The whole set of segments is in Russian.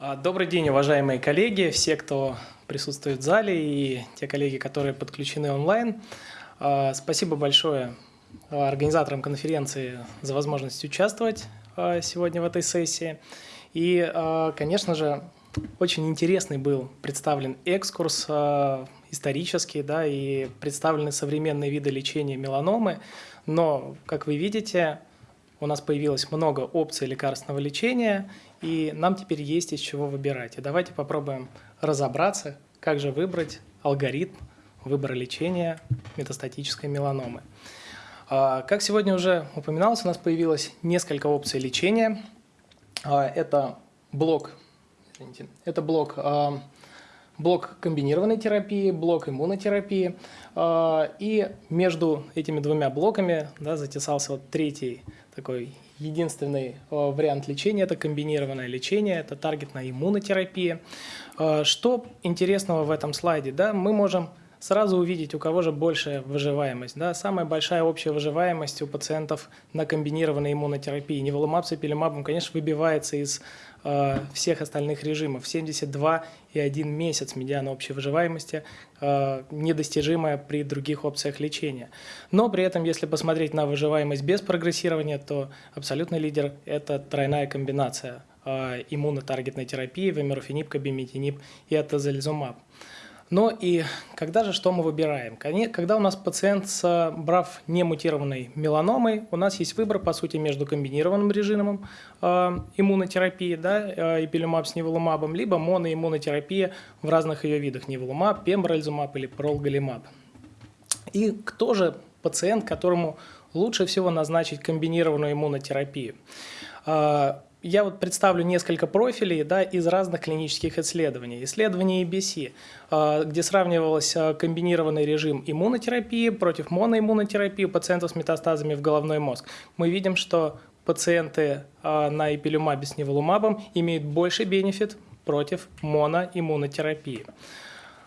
А, Добрый день, уважаемые коллеги, все, кто присутствует в зале и те коллеги, которые подключены онлайн. А, Спасибо большое а, организаторам конференции за возможность участвовать сегодня в этой сессии. И, конечно же, очень интересный был представлен экскурс исторический, да, и представлены современные виды лечения меланомы. Но, как вы видите, у нас появилось много опций лекарственного лечения, и нам теперь есть из чего выбирать. И давайте попробуем разобраться, как же выбрать алгоритм выбора лечения метастатической меланомы. А, Как сегодня уже упоминалось, у нас появилось несколько опций лечения. А, Это блок, извините, это блок, а, блок комбинированной терапии, блок иммунотерапии. И между этими двумя блоками да, затесался вот третий такой единственный а, вариант лечения – это комбинированное лечение, это таргетная иммунотерапия. А, Что интересного в этом слайде? Да, мы можем сразу увидеть, у кого же большая выживаемость. Да? Самая большая общая выживаемость у пациентов на комбинированной иммунотерапии. Неволумаб с эпилемабом, конечно, выбивается из э, всех остальных режимов. 72,1 месяц медиана общей выживаемости, э, недостижимая при других опциях лечения. Но при этом, если посмотреть на выживаемость без прогрессирования, то абсолютный лидер – это тройная комбинация э, иммунотаргетной терапии, вемерофенип, кабиметинип и атозализумаб. Но и когда же что мы выбираем? Когда у нас пациент с брав немутированной меланомой, у нас есть выбор, по сути, между комбинированным режимом э, иммунотерапии, да, э, ипилюмаб с неволумабом, либо моноиммунотерапия в разных ее видах, неволумаб, пембролизумаб или пролголимаб. И кто же пациент, которому лучше всего назначить комбинированную иммунотерапию? Я вот представлю несколько профилей да, из разных клинических исследований. Исследование EBC, а, где сравнивалось а, комбинированный режим иммунотерапии против моноиммунотерапии у пациентов с метастазами в головной мозг. Мы видим, что пациенты а, на эпилюмабе с неволумабом имеют больший бенефит против моноиммунотерапии.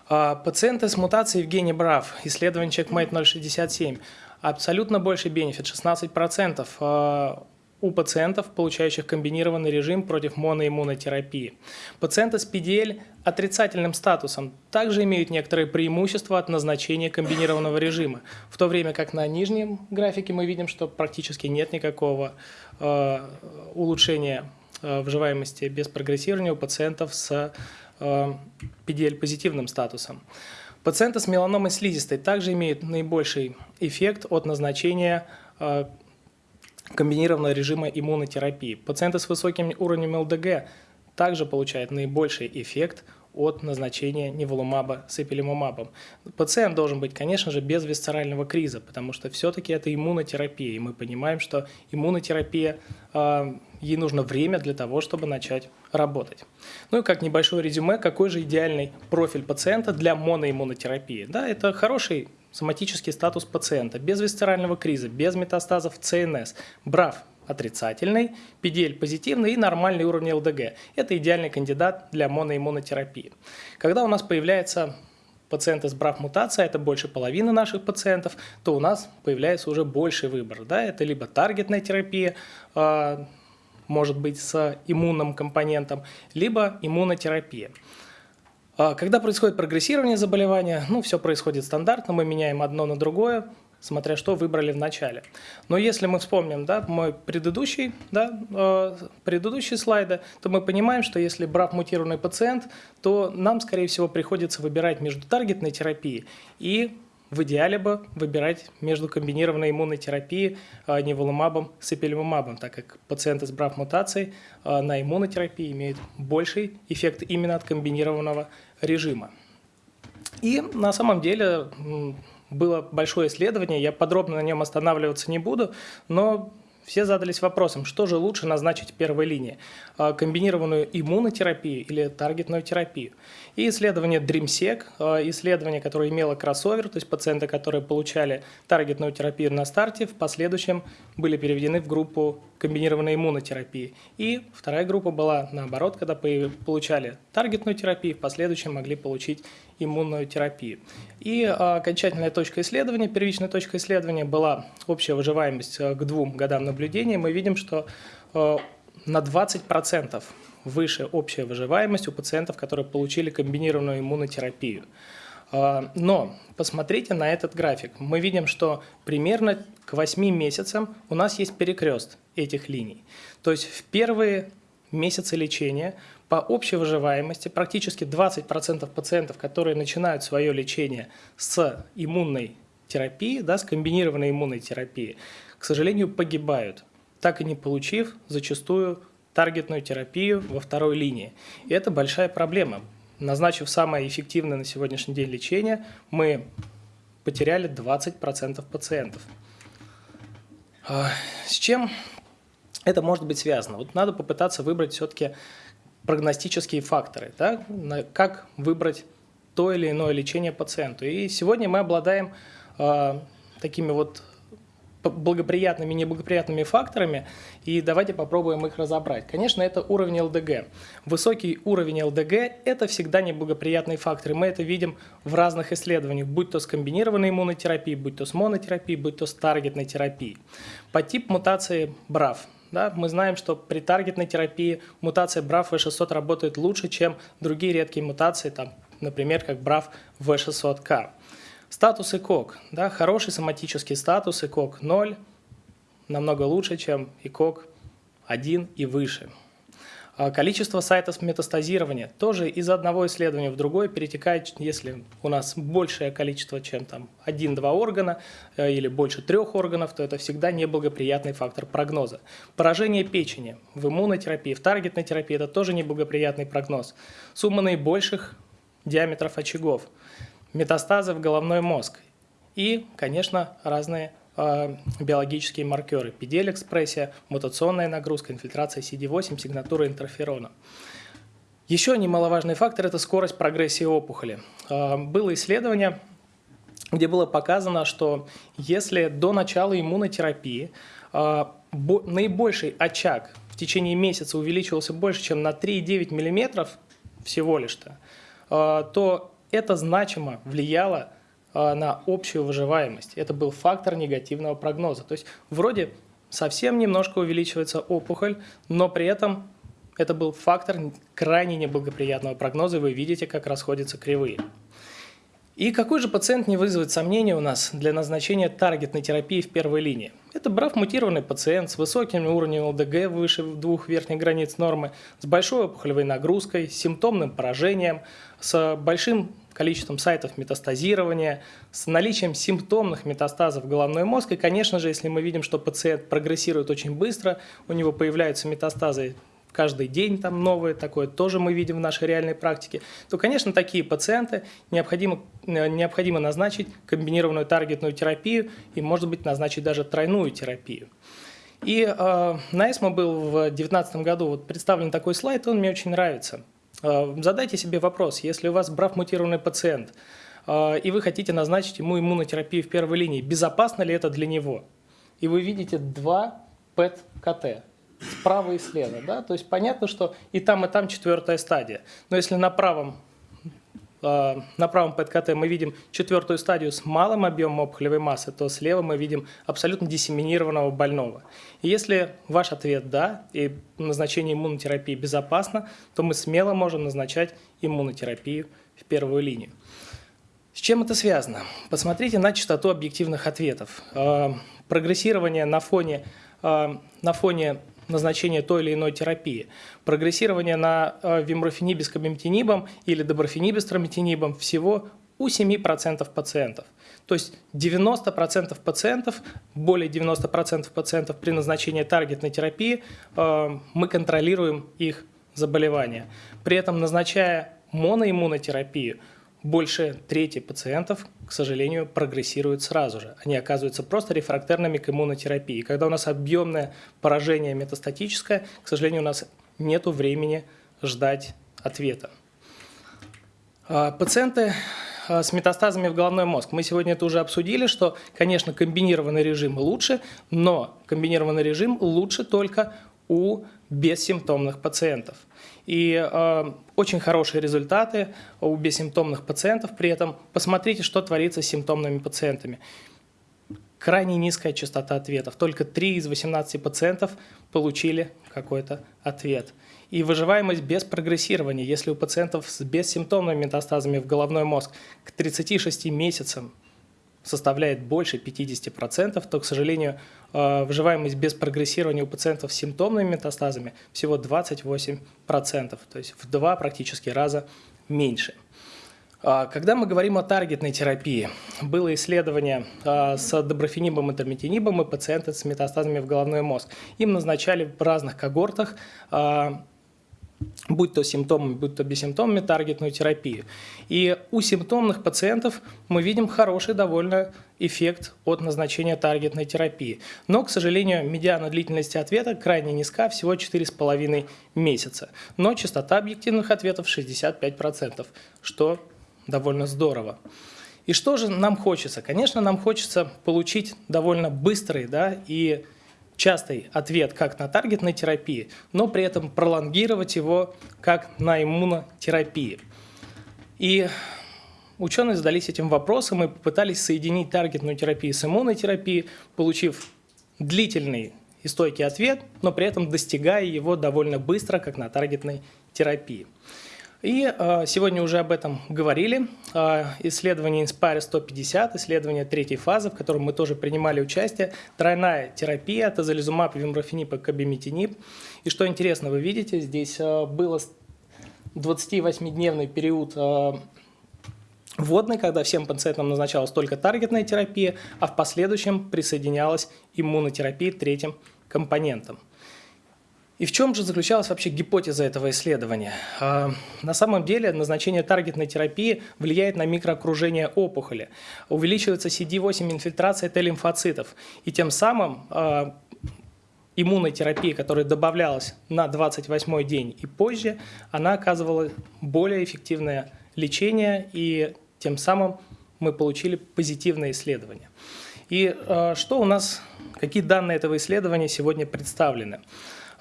Пациенты с мутацией в гене BRAF, исследование CheckMate 067, абсолютно больший бенефит, 16% а, у пациентов, получающих комбинированный режим против моноиммунотерапии. Пациенты с PDL отрицательным статусом также имеют некоторые преимущества от назначения комбинированного режима, в то время как на нижнем графике мы видим, что практически нет никакого э, улучшения э, выживаемости без прогрессирования у пациентов с э, PDL-позитивным статусом. Пациенты с меланомой слизистой также имеют наибольший эффект от назначения э, комбинированного режима иммунотерапии. Пациенты с высоким уровнем ЛДГ также получают наибольший эффект от назначения неволумаба с эпилимумабом. Пациент должен быть, конечно же, без висцерального криза, потому что все-таки это иммунотерапия, и мы понимаем, что иммунотерапия, э, ей нужно время для того, чтобы начать работать. Ну и как небольшое резюме, какой же идеальный профиль пациента для моноиммунотерапии? Да, это хороший соматический статус пациента, без висцерального криза, без метастазов ЦНС, БРАФ отрицательный, PDL позитивный и нормальный уровень ЛДГ. Это идеальный кандидат для моноиммунотерапии. Когда у нас появляется пациенты с БРАФ-мутацией, это больше половины наших пациентов, то у нас появляется уже больший выбор. Да? Это либо таргетная терапия, а, может быть с иммунным компонентом, либо иммунотерапия. А, Когда происходит прогрессирование заболевания, ну, все происходит стандартно, мы меняем одно на другое, смотря что выбрали в начале. Но если мы вспомним да, мой предыдущий, да, э, предыдущие слайды, то мы понимаем, что если брав мутированный пациент, то нам, скорее всего, приходится выбирать между таргетной терапией и в идеале бы выбирать между комбинированной иммунной терапией э, неволумабом с эпилимумабом, так как пациенты с брав-мутацией э, на иммунотерапии имеют больший эффект именно от комбинированного режима. И на самом деле было большое исследование, я подробно на нем останавливаться не буду, но все задались вопросом, что же лучше назначить первой линии, а, комбинированную иммунотерапию или таргетную терапию. И исследование DreamSec, а, исследование, которое имело кроссовер, то есть пациенты, которые получали таргетную терапию на старте, в последующем были переведены в группу комбинированной иммунотерапии. И вторая группа была наоборот, когда по- получали таргетную терапию, в последующем могли получить иммунную терапию. И а, окончательная точка исследования, первичная точка исследования была общая выживаемость а, к двум годам наблюдения. Мы видим, что а, на 20% выше общая выживаемость у пациентов, которые получили комбинированную иммунотерапию. А, но посмотрите на этот график. Мы видим, что примерно к 8 месяцам у нас есть перекрест этих линий. То есть в первые месяцы лечения по общей выживаемости практически 20% пациентов, которые начинают свое лечение с иммунной терапии, да, с комбинированной иммунной терапией, к сожалению, погибают, так и не получив зачастую таргетную терапию во второй линии. И это большая проблема. Назначив самое эффективное на сегодняшний день лечение, мы потеряли 20% пациентов. А, с чем это может быть связано? Вот надо попытаться выбрать все-таки прогностические факторы, да? как выбрать то или иное лечение пациенту. И сегодня мы обладаем э, такими вот благоприятными и неблагоприятными факторами, и давайте попробуем их разобрать. Конечно, это уровень ЛДГ. Высокий уровень ЛДГ – это всегда неблагоприятный фактор, и мы это видим в разных исследованиях, будь то с комбинированной иммунотерапией, будь то с монотерапией, будь то с таргетной терапией. По тип мутации BRAF – да, мы знаем, что при таргетной терапии мутация BRAF V600 работает лучше, чем другие редкие мутации, там, например, как BRAF V600K. Статус ИКОК. Да, хороший соматический статус ИКОК 0 намного лучше, чем ИКОК 1 и выше. А количество сайтов метастазирования тоже из одного исследования в другое перетекает, если у нас большее количество, чем там один-два органа э, или больше трех органов, то это всегда неблагоприятный фактор прогноза. Поражение печени в иммунотерапии, в таргетной терапии – это тоже неблагоприятный прогноз. Сумма наибольших диаметров очагов, метастазы в головной мозг и, конечно, разные биологические маркеры. PDL-экспрессия, мутационная нагрузка, инфильтрация CD8, сигнатура интерферона. Еще немаловажный фактор – это скорость прогрессии опухоли. Э, было исследование, где было показано, что если до начала иммунотерапии э, наибольший очаг в течение месяца увеличивался больше, чем на 3,9 мм всего лишь-то, то это значимо влияло на общую выживаемость. Это был фактор негативного прогноза. То есть вроде совсем немножко увеличивается опухоль, но при этом это был фактор крайне неблагоприятного прогноза, и вы видите, как расходятся кривые. И какой же пациент не вызовет сомнений у нас для назначения таргетной терапии в первой линии? Это брав-мутированный пациент с высоким уровнем ЛДГ выше двух верхних границ нормы, с большой опухолевой нагрузкой, с симптомным поражением, с большим количеством сайтов метастазирования, с наличием симптомных метастазов в головной мозг. И, конечно же, если мы видим, что пациент прогрессирует очень быстро, у него появляются метастазы каждый день там новые, такое тоже мы видим в нашей реальной практике, то, конечно, такие пациенты необходимо, э, необходимо назначить комбинированную таргетную терапию и, может быть, назначить даже тройную терапию. И э, на ESMO был в 2019 году вот представлен такой слайд, он мне очень нравится. Э, задайте себе вопрос, если у вас брав-мутированный пациент, э, и вы хотите назначить ему иммунотерапию в первой линии, безопасно ли это для него? И вы видите два ПЭТ-КТ справа и слева. Да? То есть понятно, что и там, и там четвертая стадия. Но если на правом э, на правом ПЭТ-КТ мы видим четвертую стадию с малым объемом опухолевой массы, то слева мы видим абсолютно диссеминированного больного. И если ваш ответ «да» и назначение иммунотерапии безопасно, то мы смело можем назначать иммунотерапию в первую линию. С чем это связано? Посмотрите на частоту объективных ответов. Э, прогрессирование на фоне, э, на фоне назначения той или иной терапии. Прогрессирование на э, вимрофенибе с кабимтинибом или доброфенибе с трометинибом всего у 7% пациентов. То есть 90% пациентов, более 90% пациентов при назначении таргетной терапии э, мы контролируем их заболевания. При этом назначая моноиммунотерапию, больше трети пациентов, к сожалению, прогрессируют сразу же. Они оказываются просто рефрактерными к иммунотерапии. Когда у нас объемное поражение метастатическое, к сожалению, у нас нет времени ждать ответа. А, пациенты а, с метастазами в головной мозг. Мы сегодня это уже обсудили, что, конечно, комбинированный режим лучше, но комбинированный режим лучше только у бессимптомных пациентов. И э, очень хорошие результаты у бессимптомных пациентов. При этом посмотрите, что творится с симптомными пациентами. крайне низкая частота ответов. Только 3 из 18 пациентов получили какой-то ответ. И выживаемость без прогрессирования, если у пациентов с бессимптомными метастазами в головной мозг к 36 месяцам составляет больше 50%, то, к сожалению, э, выживаемость без прогрессирования у пациентов с симптомными метастазами всего 28%, то есть в два практически раза меньше. А, когда мы говорим о таргетной терапии, было исследование а, с доброфенибом и термитинибом и пациенты с метастазами в головной мозг. Им назначали в разных когортах а, будь то симптомами, будь то бессимптомами, таргетную терапию. И у симптомных пациентов мы видим хороший довольно эффект от назначения таргетной терапии. Но, к сожалению, медиана длительности ответа крайне низка, всего 4,5 месяца. Но частота объективных ответов 65%, что довольно здорово. И что же нам хочется? Конечно, нам хочется получить довольно быстрый да, и частый ответ как на таргетной терапии, но при этом пролонгировать его как на иммунотерапии. И ученые задались этим вопросом и попытались соединить таргетную терапию с иммунной терапией, получив длительный и стойкий ответ, но при этом достигая его довольно быстро, как на таргетной терапии. И э, сегодня уже об этом говорили. Э, исследование Inspire 150, исследование третьей фазы, в котором мы тоже принимали участие. Тройная терапия, тазолизумаб, вимрофенип и кабимитинип. И что интересно, вы видите, здесь э, было 28-дневный период вводный, когда всем пациентам назначалась только таргетная терапия, а в последующем присоединялась иммунотерапия третьим компонентом. И в чем же заключалась вообще гипотеза этого исследования? А, на самом деле назначение таргетной терапии влияет на микроокружение опухоли. Увеличивается CD8 инфильтрация Т-лимфоцитов. И тем самым а, иммунной терапии, которая добавлялась на 28 день и позже, она оказывала более эффективное лечение, и тем самым мы получили позитивное исследование. И э, что у нас, какие данные этого исследования сегодня представлены?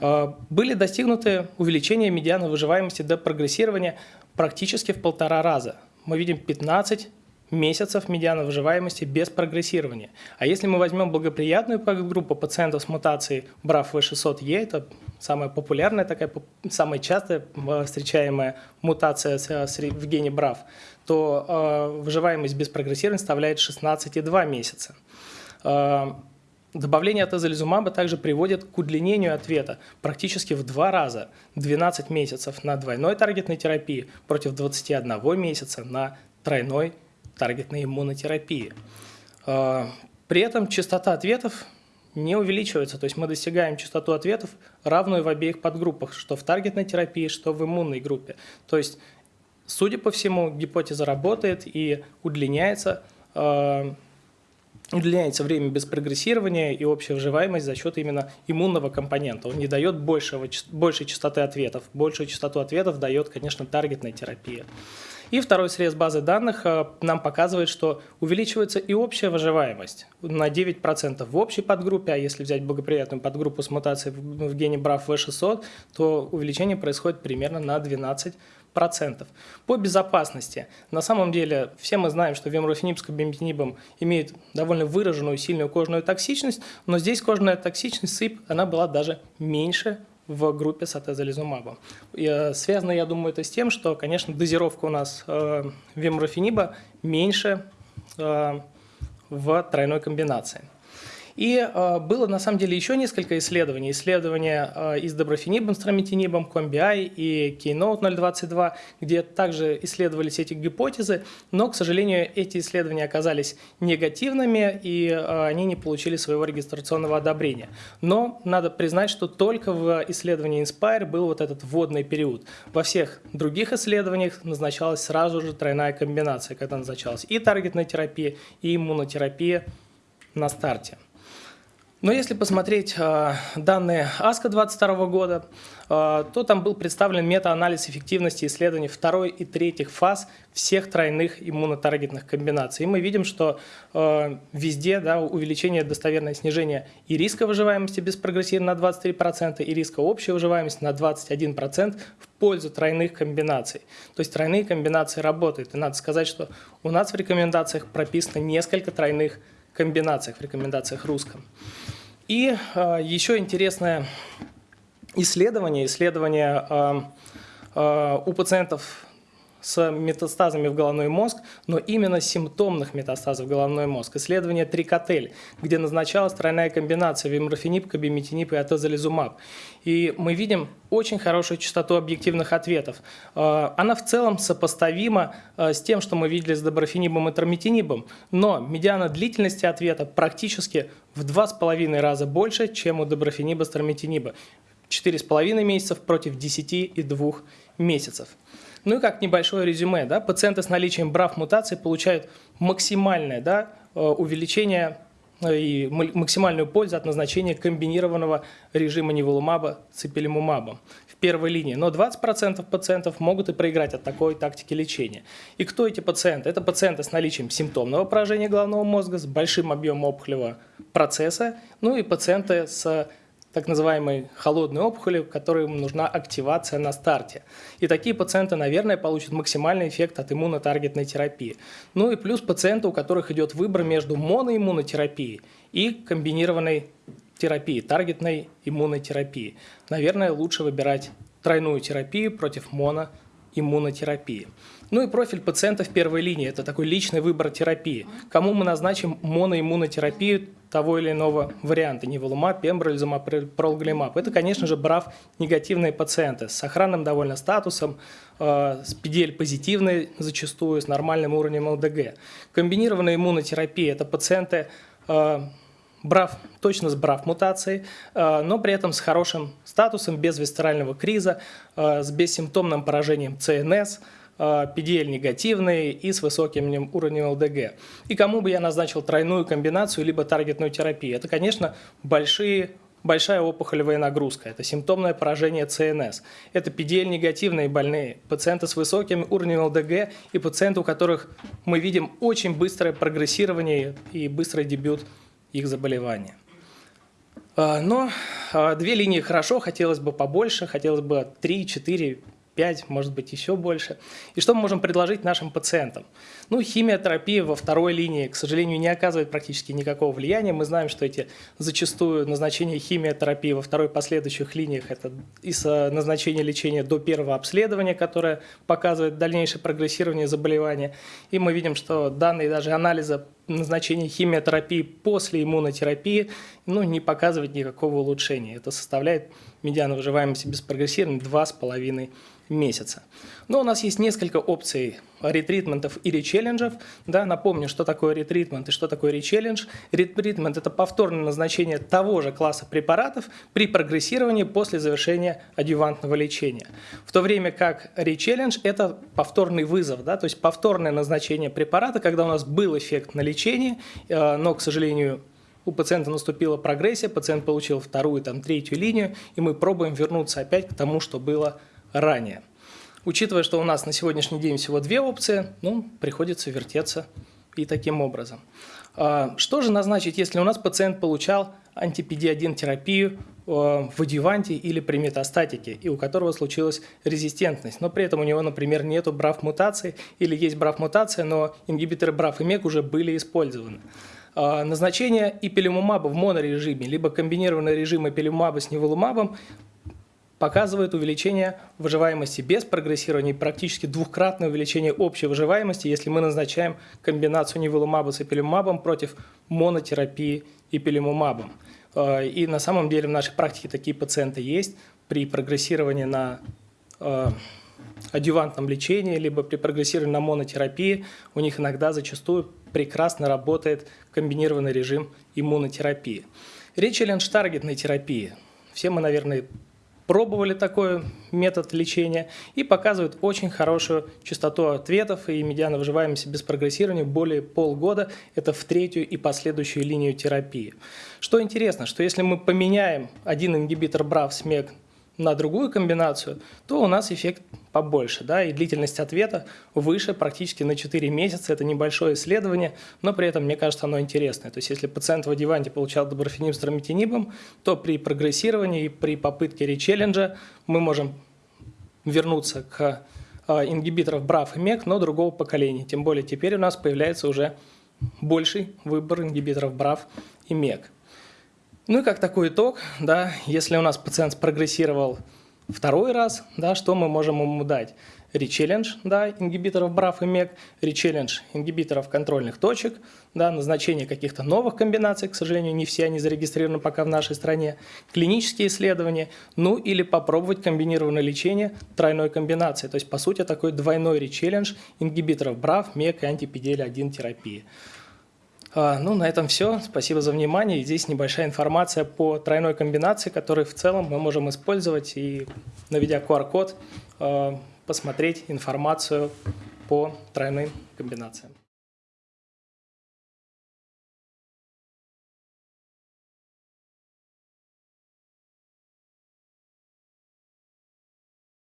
А, были достигнуты увеличения медианы выживаемости до прогрессирования практически в полтора раза. Мы видим 15 месяцев медиана выживаемости без прогрессирования. А если мы возьмем благоприятную группу пациентов с мутацией BRAF-V600E, это самая популярная, такая, самая частая встречаемая мутация в гене BRAF, то э, выживаемость без прогрессирования составляет 16,2 месяца. Добавление атезолизумаба также приводит к удлинению ответа практически в два раза, 12 месяцев на двойной таргетной терапии против 21 месяца на тройной таргетной иммунотерапии. А, при этом частота ответов не увеличивается, то есть мы достигаем частоту ответов равную в обеих подгруппах, что в таргетной терапии, что в иммунной группе. То есть, судя по всему, гипотеза работает и удлиняется а, удлиняется время без прогрессирования и общая выживаемость за счет именно иммунного компонента. Он не дает большего, большей частоты ответов. Большую частоту ответов дает, конечно, таргетная терапия. И второй срез базы данных э, нам показывает, что увеличивается и общая выживаемость на 9% в общей подгруппе, а если взять благоприятную подгруппу с мутацией в гене BRAF V600, то увеличение происходит примерно на 12%. По безопасности. На самом деле, все мы знаем, что вемрофенип с кабиметинибом имеет довольно выраженную сильную кожную токсичность, но здесь кожная токсичность СИП, она была даже меньше в группе с атезолизумабом. Э, связано, я думаю, это с тем, что, конечно, дозировка у нас э, вемрофениба меньше э, в тройной комбинации. И э, было на самом деле еще несколько исследований. Исследования э, и с доброфенибом, стромитинибом, Комби-I и Keynote 022, где также исследовались эти гипотезы, но, к сожалению, эти исследования оказались негативными, и э, они не получили своего регистрационного одобрения. Но надо признать, что только в исследовании Inspire был вот этот вводный период. Во всех других исследованиях назначалась сразу же тройная комбинация, когда назначалась и таргетная терапия, и иммунотерапия на старте. Но если посмотреть э, данные АСКО 2022 года, э, то там был представлен метаанализ эффективности исследований второй и третьих фаз всех тройных иммунотаргетных комбинаций. И мы видим, что э, везде да, увеличение достоверное снижение и риска выживаемости без прогрессирования на 23%, и риска общей выживаемости на 21% в пользу тройных комбинаций. То есть тройные комбинации работают. И надо сказать, что у нас в рекомендациях прописано несколько тройных комбинаций комбинациях, в рекомендациях русском. И еще интересное исследование, исследование у пациентов с метастазами в головной мозг, но именно симптомных метастазов в головной мозг. Исследование Трикотель, где назначалась тройная комбинация виморфенип, кабиметинип и атезолизумаб. И мы видим очень хорошую частоту объективных ответов. А, она в целом сопоставима а, с тем, что мы видели с доброфенибом и трометинибом, но медиана длительности ответа практически в два с половиной раза больше, чем у доброфениба с трометиниба. 4,5 месяцев против 10 и 2 месяцев. Ну и как небольшое резюме, да, пациенты с наличием брав мутаций получают максимальное да, э, увеличение э, и максимальную пользу от назначения комбинированного режима неволумаба с в первой линии. Но 20% пациентов могут и проиграть от такой тактики лечения. И кто эти пациенты? Это пациенты с наличием симптомного поражения головного мозга, с большим объемом опухолевого процесса, ну и пациенты с так называемой холодной опухоли, которым нужна активация на старте. И такие пациенты, наверное, получат максимальный эффект от иммунотаргетной терапии. Ну и плюс пациенты, у которых идет выбор между моноиммунотерапией и комбинированной терапией, таргетной иммунной терапией. Наверное, лучше выбирать тройную терапию против моноиммунотерапии. Ну и профиль пациента в первой линии – это такой личный выбор терапии. Кому мы назначим моноиммунотерапию того или иного варианта – неволумаб, пембролизумаб, пролглимаб. Это, конечно же, брав негативные пациенты с сохранным довольно статусом, э, с PDL позитивной зачастую, с нормальным уровнем ЛДГ. Комбинированная иммунотерапия – это пациенты э, брав, точно с брав мутацией, э, но при этом с хорошим статусом, без висцерального криза, э, с бессимптомным поражением ЦНС – PDL а, негативный и с высоким уровнем ЛДГ. И кому бы я назначил тройную комбинацию либо таргетную терапию? Это, конечно, большие большая опухолевая нагрузка, это симптомное поражение ЦНС, это PDL-негативные больные, пациенты с высоким уровнем ЛДГ и пациенты, у которых мы видим очень быстрое прогрессирование и быстрый дебют их заболевания. А, но а, две линии хорошо, хотелось бы побольше, хотелось бы 3, 4, 5, может быть, еще больше. И что мы можем предложить нашим пациентам? Ну, химиотерапия во второй линии, к сожалению, не оказывает практически никакого влияния. Мы знаем, что эти зачастую назначения химиотерапии во второй последующих линиях – это из назначения лечения до первого обследования, которое показывает дальнейшее прогрессирование заболевания. И мы видим, что данные даже анализа назначения химиотерапии после иммунотерапии ну, не показывает никакого улучшения. Это составляет медиана выживаемости без прогрессирования 2,5 месяца. Но у нас есть несколько опций ретритментов и речелленджев. Да, напомню, что такое ретритмент и что такое речеллендж. Ретритмент – это повторное назначение того же класса препаратов при прогрессировании после завершения адъювантного лечения. В то время как речеллендж – это повторный вызов, да, то есть повторное назначение препарата, когда у нас был эффект на лечение, э, но, к сожалению, у пациента наступила прогрессия, пациент получил вторую, там, третью линию, и мы пробуем вернуться опять к тому, что было ранее. Учитывая, что у нас на сегодняшний день всего две опции, ну, приходится вертеться и таким образом. А, что же назначить, если у нас пациент получал антипеди-1 терапию а, в адюванте или при метастатике, и у которого случилась резистентность, но при этом у него, например, нет брав-мутации или есть брав-мутация, но ингибиторы брав и МЕК уже были использованы. А, назначение ипилимумаба в монорежиме, либо комбинированный режим ипилимумаба с неволумабом показывает увеличение выживаемости без прогрессирования практически двухкратное увеличение общей выживаемости, если мы назначаем комбинацию неволумаба с эпилимумабом против монотерапии эпилимумабом. Э, и на самом деле в нашей практике такие пациенты есть при прогрессировании на э, адювантном лечении, либо при прогрессировании на монотерапии, у них иногда зачастую прекрасно работает комбинированный режим иммунотерапии. Речь о ленштаргетной терапии. Все мы, наверное, пробовали такой метод лечения и показывают очень хорошую частоту ответов и медиана выживаемости без прогрессирования более полгода. Это в третью и последующую линию терапии. Что интересно, что если мы поменяем один ингибитор BRAF-СМЕК на другую комбинацию, то у нас эффект побольше, да, и длительность ответа выше практически на 4 месяца. Это небольшое исследование, но при этом, мне кажется, оно интересное. То есть, если пациент в адъюванте получал доброфениб с трамитинибом, то при прогрессировании и при попытке речелленджа мы можем вернуться к а, ингибиторов BRAF и MEK, но другого поколения. Тем более теперь у нас появляется уже больший выбор ингибиторов БРАФ и МЕК. Ну и как такой итог, да, если у нас пациент спрогрессировал второй раз, да, что мы можем ему дать? речеллендж да, ингибиторов БРАФ и МЕК, речеллендж ингибиторов контрольных точек, да, назначение каких-то новых комбинаций, к сожалению, не все они зарегистрированы пока в нашей стране, клинические исследования, ну или попробовать комбинированное лечение тройной комбинации, то есть по сути такой двойной речеллендж ингибиторов БРАФ, МЕК и антипедиэль-1 терапии. А, ну, на этом все. Спасибо за внимание. здесь небольшая информация по тройной комбинации, которую в целом мы можем использовать и, наведя QR-код, посмотреть информацию по тройным комбинациям.